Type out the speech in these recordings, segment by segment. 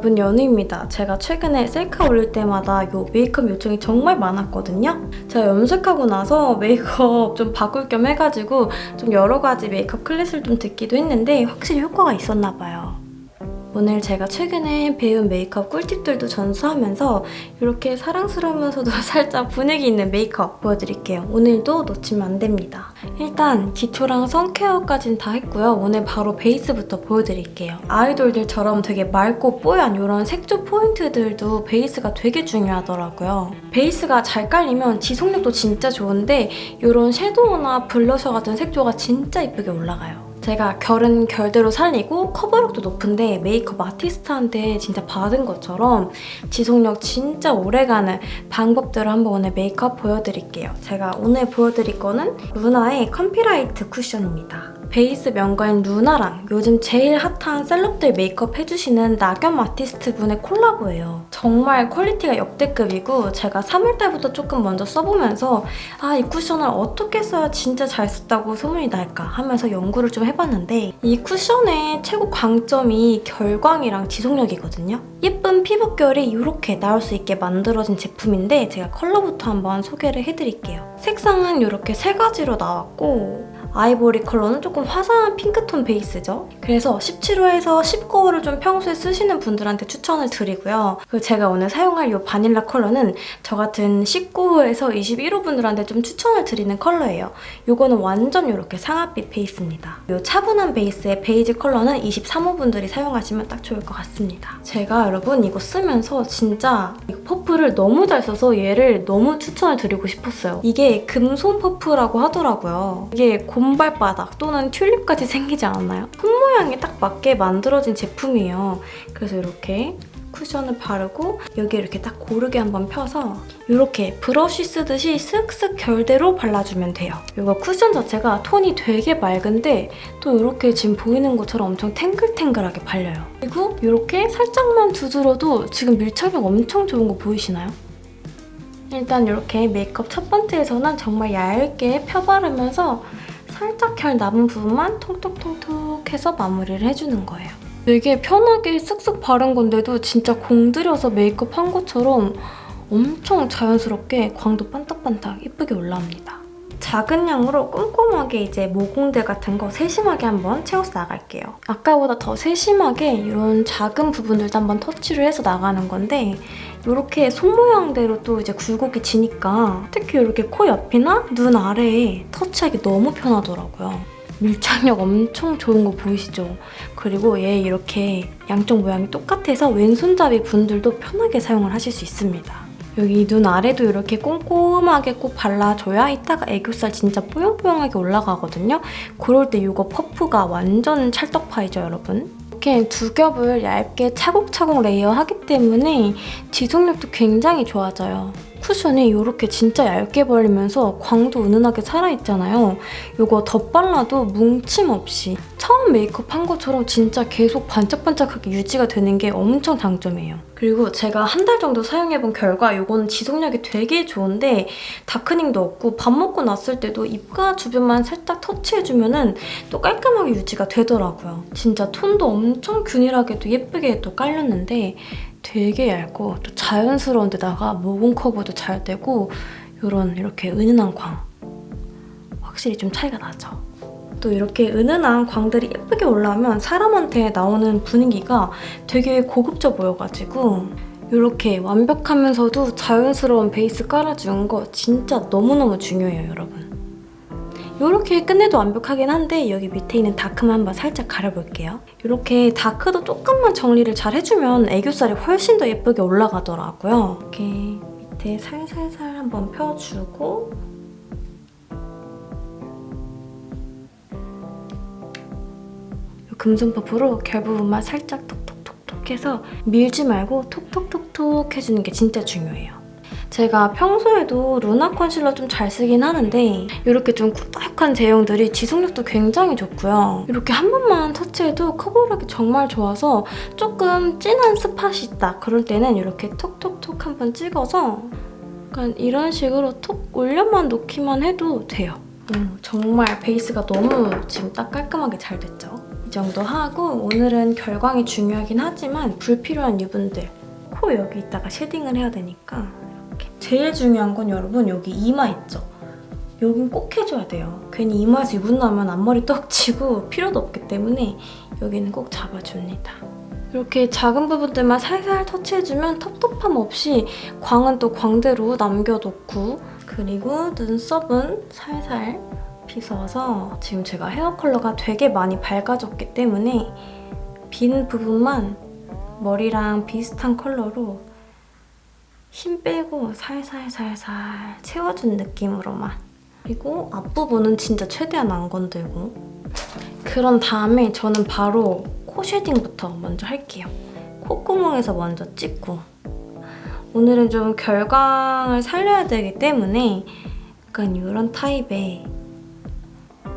여러분 연우입니다. 제가 최근에 셀카 올릴 때마다 요 메이크업 요청이 정말 많았거든요. 제가 염색하고 나서 메이크업 좀 바꿀 겸 해가지고 좀 여러 가지 메이크업 클래스를 좀 듣기도 했는데 확실히 효과가 있었나 봐요. 오늘 제가 최근에 배운 메이크업 꿀팁들도 전수하면서 이렇게 사랑스러우면서도 살짝 분위기 있는 메이크업 보여드릴게요. 오늘도 놓치면 안 됩니다. 일단 기초랑 선케어까지는 다 했고요. 오늘 바로 베이스부터 보여드릴게요. 아이돌들처럼 되게 맑고 뽀얀 이런 색조 포인트들도 베이스가 되게 중요하더라고요. 베이스가 잘 깔리면 지속력도 진짜 좋은데 이런 섀도우나 블러셔 같은 색조가 진짜 이쁘게 올라가요. 제가 결은 결대로 살리고 커버력도 높은데 메이크업 아티스트한테 진짜 받은 것처럼 지속력 진짜 오래가는 방법들을 한번 오늘 메이크업 보여드릴게요. 제가 오늘 보여드릴 거는 루나의 컴피라이트 쿠션입니다. 베이스 명가인 루나랑 요즘 제일 핫한 셀럽들 메이크업 해주시는 나겸 아티스트 분의 콜라보예요. 정말 퀄리티가 역대급이고 제가 3월달부터 조금 먼저 써보면서 아 이 쿠션을 어떻게 써야 진짜 잘 썼다고 소문이 날까 하면서 연구를 좀 해봤는데 이 쿠션의 최고 강점이 결광이랑 지속력이거든요. 예쁜 피부결이 이렇게 나올 수 있게 만들어진 제품인데 제가 컬러부터 한번 소개를 해드릴게요. 색상은 이렇게 세 가지로 나왔고 아이보리 컬러는 조금 화사한 핑크톤 베이스죠. 그래서 17호에서 19호를 좀 평소에 쓰시는 분들한테 추천을 드리고요. 그리고 제가 오늘 사용할 이 바닐라 컬러는 저 같은 19호에서 21호 분들한테 좀 추천을 드리는 컬러예요. 이거는 완전 이렇게 상아빛 베이스입니다. 이 차분한 베이스의 베이지 컬러는 23호 분들이 사용하시면 딱 좋을 것 같습니다. 제가 여러분 이거 쓰면서 진짜 이 퍼프를 너무 잘 써서 얘를 너무 추천을 드리고 싶었어요. 이게 금손 퍼프라고 하더라고요. 이게 곰발바닥 또는 튤립까지 생기지 않았나요? 손 모양에 딱 맞게 만들어진 제품이에요. 그래서 이렇게 쿠션을 바르고 여기 이렇게 딱 고르게 한번 펴서 이렇게 브러쉬 쓰듯이 쓱쓱 결대로 발라주면 돼요. 이거 쿠션 자체가 톤이 되게 맑은데 또 이렇게 지금 보이는 것처럼 엄청 탱글탱글하게 발려요. 그리고 이렇게 살짝만 두드려도 지금 밀착력 엄청 좋은 거 보이시나요? 일단 이렇게 메이크업 첫 번째에서는 정말 얇게 펴바르면서 살짝 결 남은 부분만 통톡통톡 해서 마무리를 해주는 거예요. 되게 편하게 쓱쓱 바른 건데도 진짜 공들여서 메이크업 한 것처럼 엄청 자연스럽게 광도 반딱반딱 예쁘게 올라옵니다. 작은 양으로 꼼꼼하게 이제 모공들 같은 거 세심하게 한번 채워서 나갈게요. 아까보다 더 세심하게 이런 작은 부분들도 한번 터치를 해서 나가는 건데 이렇게 손 모양대로 또 이제 굴곡이 지니까 특히 이렇게 코 옆이나 눈 아래에 터치하기 너무 편하더라고요. 밀착력 엄청 좋은 거 보이시죠? 그리고 얘 이렇게 양쪽 모양이 똑같아서 왼손잡이 분들도 편하게 사용을 하실 수 있습니다. 여기 눈 아래도 이렇게 꼼꼼하게 꼭 발라줘야 이따가 애교살 진짜 뽀용뽀용하게 올라가거든요. 그럴 때 이거 퍼프가 완전 찰떡파이죠, 여러분? 이렇게 두 겹을 얇게 차곡차곡 레이어하기 때문에 지속력도 굉장히 좋아져요. 쿠션이 이렇게 진짜 얇게 벌리면서 광도 은은하게 살아있잖아요. 이거 덧발라도 뭉침 없이 처음 메이크업 한 것처럼 진짜 계속 반짝반짝하게 유지가 되는 게 엄청 장점이에요. 그리고 제가 한 달 정도 사용해본 결과 이거는 지속력이 되게 좋은데 다크닝도 없고 밥 먹고 났을 때도 입가 주변만 살짝 터치해주면 은또 깔끔하게 유지가 되더라고요. 진짜 톤도 엄청 균일하게도 예쁘게 또 깔렸는데 되게 얇고 또 자연스러운 데다가 모공 커버도 잘 되고 이런 이렇게 은은한 광 확실히 좀 차이가 나죠. 또 이렇게 은은한 광들이 예쁘게 올라오면 사람한테 나오는 분위기가 되게 고급져 보여가지고 이렇게 완벽하면서도 자연스러운 베이스 깔아주는 거 진짜 너무너무 중요해요, 여러분. 이렇게 끝내도 완벽하긴 한데 여기 밑에 있는 다크만 한번 살짝 가려볼게요. 이렇게 다크도 조금만 정리를 잘 해주면 애교살이 훨씬 더 예쁘게 올라가더라고요. 이렇게 밑에 살살살 한번 펴주고 금손 퍼프로 결 부분만 살짝 톡톡톡톡 해서 밀지 말고 톡톡톡톡 해주는 게 진짜 중요해요. 제가 평소에도 루나 컨실러 좀 잘 쓰긴 하는데 이렇게 좀 꾸덕한 제형들이 지속력도 굉장히 좋고요. 이렇게 한 번만 터치해도 커버력이 정말 좋아서 조금 진한 스팟이 있다 그럴 때는 이렇게 톡톡톡 한 번 찍어서 약간 이런 식으로 톡 올려만 놓기만 해도 돼요. 음, 정말 베이스가 너무 지금 딱 깔끔하게 잘 됐죠? 이 정도 하고 오늘은 결광이 중요하긴 하지만 불필요한 유분들 코 여기 있다가 쉐딩을 해야 되니까 제일 중요한 건 여러분 여기 이마 있죠? 여긴 꼭 해줘야 돼요. 괜히 이마에서 유분 나면 앞머리 떡치고 필요도 없기 때문에 여기는 꼭 잡아줍니다. 이렇게 작은 부분들만 살살 터치해주면 텁텁함 없이 광은 또 광대로 남겨놓고 그리고 눈썹은 살살 빗어서 지금 제가 헤어 컬러가 되게 많이 밝아졌기 때문에 빈 부분만 머리랑 비슷한 컬러로 힘 빼고 살살살살 채워준 느낌으로만 그리고 앞부분은 진짜 최대한 안 건들고 그런 다음에 저는 바로 코 쉐딩부터 먼저 할게요. 콧구멍에서 먼저 찍고 오늘은 좀 결광을 살려야 되기 때문에 약간 이런 타입의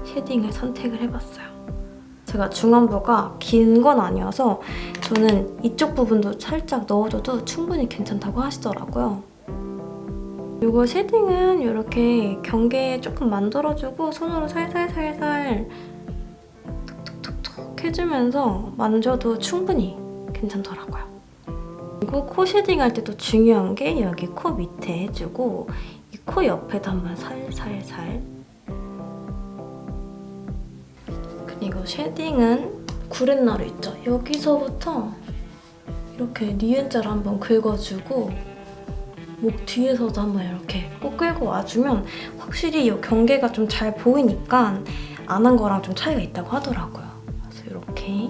쉐딩을 선택을 해봤어요. 제가 중안부가 긴 건 아니어서 저는 이쪽 부분도 살짝 넣어줘도 충분히 괜찮다고 하시더라고요. 이거 쉐딩은 이렇게 경계 조금 만들어주고 손으로 살살살살 톡톡톡톡 해주면서 만져도 충분히 괜찮더라고요. 그리고 코 쉐딩할 때도 중요한 게 여기 코 밑에 해주고 이 코 옆에도 한번 살살살 그리고 쉐딩은 구렛나루 있죠? 여기서부터 이렇게 니은자를 한번 긁어주고 목 뒤에서도 한번 이렇게 꼭 끌고 와주면 확실히 이 경계가 좀 잘 보이니까 안 한 거랑 좀 차이가 있다고 하더라고요. 그래서 이렇게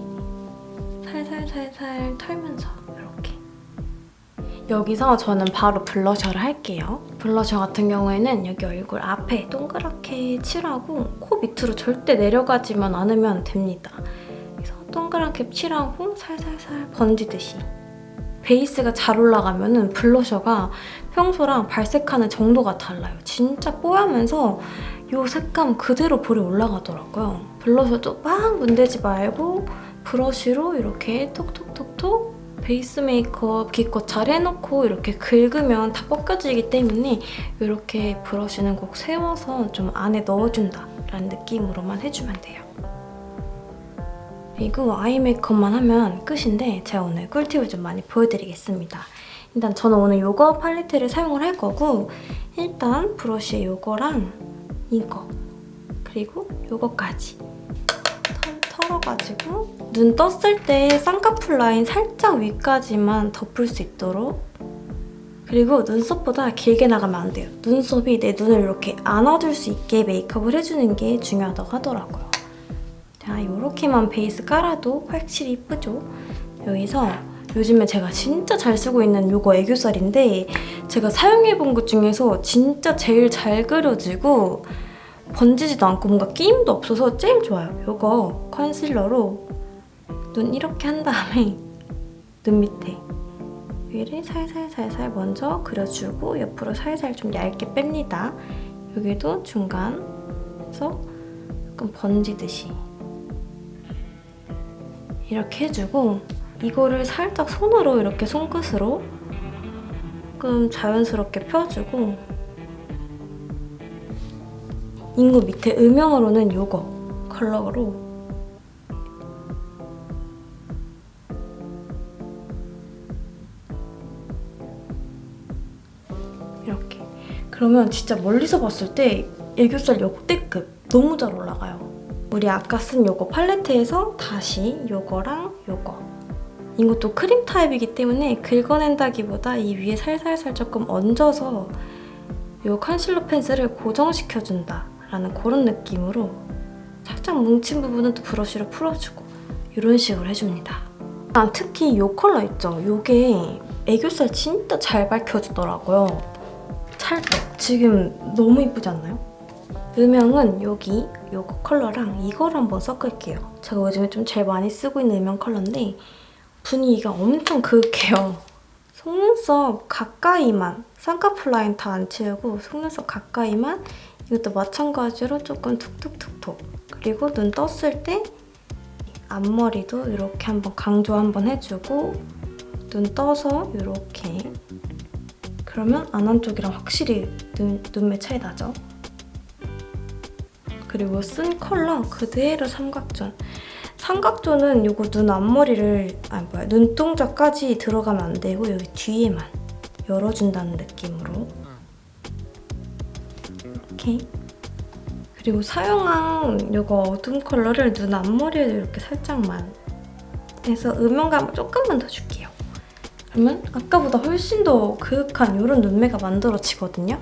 살살살살 털면서 여기서 저는 바로 블러셔를 할게요. 블러셔 같은 경우에는 여기 얼굴 앞에 동그랗게 칠하고 코 밑으로 절대 내려가지만 않으면 됩니다. 그래서 동그랗게 칠하고 살살살 번지듯이 베이스가 잘 올라가면 블러셔가 평소랑 발색하는 정도가 달라요. 진짜 뽀하면서 이 색감 그대로 볼에 올라가더라고요. 블러셔도 막 문대지 말고 브러쉬로 이렇게 톡톡톡톡 베이스 메이크업 기껏 잘 해놓고 이렇게 긁으면 다 벗겨지기 때문에 이렇게 브러쉬는 꼭 세워서 좀 안에 넣어준다라는 느낌으로만 해주면 돼요. 그리고 아이 메이크업만 하면 끝인데 제가 오늘 꿀팁을 좀 많이 보여드리겠습니다. 일단 저는 오늘 이거 팔레트를 사용을 할 거고 일단 브러쉬에 이거랑 이거 그리고 이거까지 털어가지고 눈 떴을 때 쌍꺼풀 라인 살짝 위까지만 덮을 수 있도록 그리고 눈썹보다 길게 나가면 안 돼요. 눈썹이 내 눈을 이렇게 안아줄 수 있게 메이크업을 해주는 게 중요하다고 하더라고요. 자, 이렇게만 베이스 깔아도 확실히 이쁘죠? 여기서 요즘에 제가 진짜 잘 쓰고 있는 이거 애교살인데 제가 사용해본 것 중에서 진짜 제일 잘 그려지고 번지지도 않고 뭔가 끼임도 없어서 제일 좋아요. 이거 컨실러로 눈 이렇게 한 다음에 눈 밑에 위를 살살살살 먼저 그려주고 옆으로 살살 좀 얇게 뺍니다. 여기도 중간에서 약간 번지듯이 이렇게 해주고 이거를 살짝 손으로 이렇게 손끝으로 조금 자연스럽게 펴주고 인구 밑에 음영으로는 이거 컬러로. 이렇게. 그러면 진짜 멀리서 봤을 때 애교살 역대급 너무 잘 올라가요. 우리 아까 쓴 요거 팔레트에서 다시 요거랑 요거. 이것도 크림 타입이기 때문에 긁어낸다기보다 이 위에 살살살 조금 얹어서 이 컨실러 펜슬을 고정시켜준다 라는 그런 느낌으로 살짝 뭉친 부분은 또 브러쉬로 풀어주고 이런 식으로 해줍니다. 난 특히 이 컬러 있죠? 이게 애교살 진짜 잘 밝혀주더라고요. 찰떡. 지금 너무 이쁘지 않나요? 음영은 여기 이거 컬러랑 이걸 한번 섞을게요. 제가 요즘에 좀 제일 많이 쓰고 있는 음영 컬러인데 분위기가 엄청 그윽해요. 속눈썹 가까이만 쌍꺼풀 라인 다 안 채우고 속눈썹 가까이만 이것도 마찬가지로 조금 툭툭툭툭 그리고 눈 떴을 때 앞머리도 이렇게 한번 강조 한번 해주고 눈 떠서 이렇게 그러면 안 한 쪽이랑 확실히 눈, 눈매 차이 나죠? 그리고 쓴 컬러 그대로 삼각존. 삼각존은 이거 눈 앞머리를 아 뭐야 눈동자까지 들어가면 안 되고 여기 뒤에만 열어준다는 느낌으로 이렇게 그리고 사용한 이거 어두운 컬러를 눈 앞머리에 이렇게 살짝만 해서 음영감을 조금만 더 줄게요. 그러면 아까보다 훨씬 더 그윽한 이런 눈매가 만들어지거든요.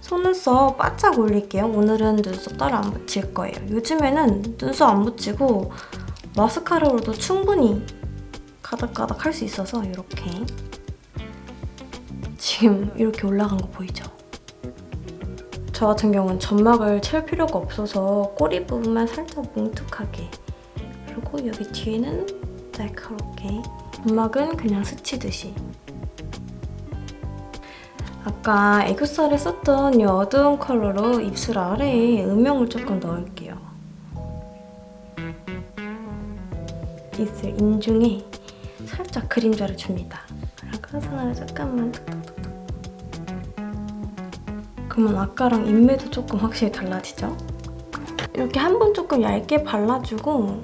속눈썹 바짝 올릴게요. 오늘은 눈썹 따로 안 붙일 거예요. 요즘에는 눈썹 안 붙이고 마스카라로도 충분히 가닥가닥 할 수 있어서 이렇게 지금 이렇게 올라간 거 보이죠? 저 같은 경우는 점막을 채울 필요가 없어서 꼬리 부분만 살짝 뭉툭하게 그리고 여기 뒤에는 날카롭게 점막은 그냥 스치듯이 아까 애교살에 썼던 이 어두운 컬러로 입술 아래에 음영을 조금 넣을게요. 입술 인중에 살짝 그림자를 줍니다. 그리고 손으로 조금만. 그러면 아까랑 인매도 조금 확실히 달라지죠? 이렇게 한 번 조금 얇게 발라주고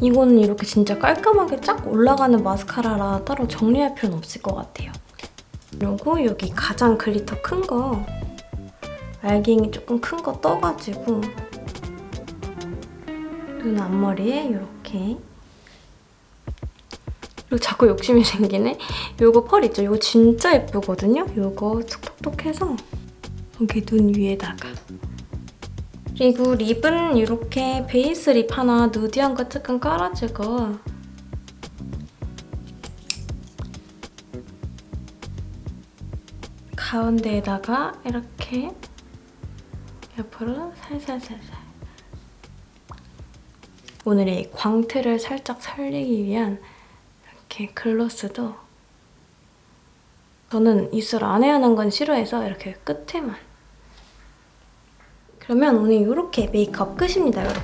이거는 이렇게 진짜 깔끔하게 쫙 올라가는 마스카라라 따로 정리할 필요는 없을 것 같아요. 그리고 여기 가장 글리터 큰 거 알갱이 조금 큰 거 떠가지고 눈 앞머리에 이렇게 그리고 자꾸 욕심이 생기네? 요거 펄 있죠? 이거 진짜 예쁘거든요? 요거 톡톡톡 해서 여기 눈 위에다가 그리고 립은 이렇게 베이스 립 하나 누디한 거 조금 깔아주고 가운데에다가 이렇게 옆으로 살살살살 오늘의 광택을 살짝 살리기 위한 이렇게 글로스도 저는 입술 안에 하는 건 싫어해서 이렇게 끝에만 그러면 오늘 이렇게 메이크업 끝입니다, 여러분.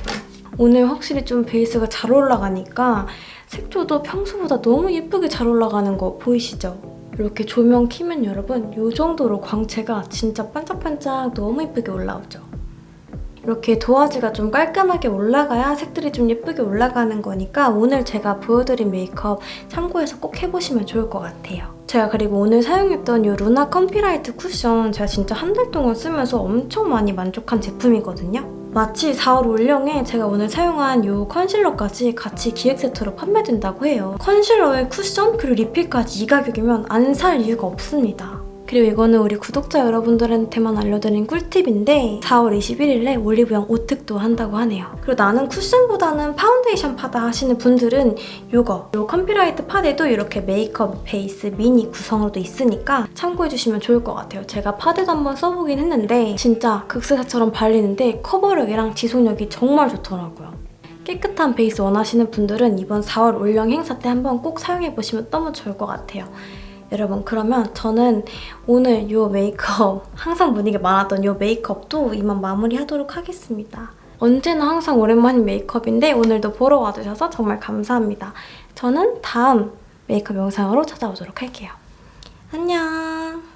오늘 확실히 좀 베이스가 잘 올라가니까 색조도 평소보다 너무 예쁘게 잘 올라가는 거 보이시죠? 이렇게 조명 키면 여러분 이 정도로 광채가 진짜 반짝반짝 너무 예쁘게 올라오죠? 이렇게 도화지가 좀 깔끔하게 올라가야 색들이 좀 예쁘게 올라가는 거니까 오늘 제가 보여드린 메이크업 참고해서 꼭 해보시면 좋을 것 같아요. 제가 그리고 오늘 사용했던 이 루나 컴피라이트 쿠션 제가 진짜 한 달 동안 쓰면서 엄청 많이 만족한 제품이거든요. 마침 4월 올영에 제가 오늘 사용한 이 컨실러까지 같이 기획 세트로 판매된다고 해요. 컨실러에 쿠션 그리고 리필까지 이 가격이면 안 살 이유가 없습니다. 그리고 이거는 우리 구독자 여러분들한테만 알려드린 꿀팁인데 4월 21일에 올리브영 오특도 한다고 하네요. 그리고 나는 쿠션보다는 파운데이션 파다 하시는 분들은 이거 이 컴피라이트 파데도 이렇게 메이크업 베이스 미니 구성으로도 있으니까 참고해주시면 좋을 것 같아요. 제가 파데도 한번 써보긴 했는데 진짜 극세사처럼 발리는데 커버력이랑 지속력이 정말 좋더라고요. 깨끗한 베이스 원하시는 분들은 이번 4월 올영 행사 때 한번 꼭 사용해보시면 너무 좋을 것 같아요. 여러분 그러면 저는 오늘 이 메이크업 항상 분위기 많았던 이 메이크업도 이만 마무리하도록 하겠습니다. 언제나 항상 오랜만인 메이크업인데 오늘도 보러 와주셔서 정말 감사합니다. 저는 다음 메이크업 영상으로 찾아오도록 할게요. 안녕!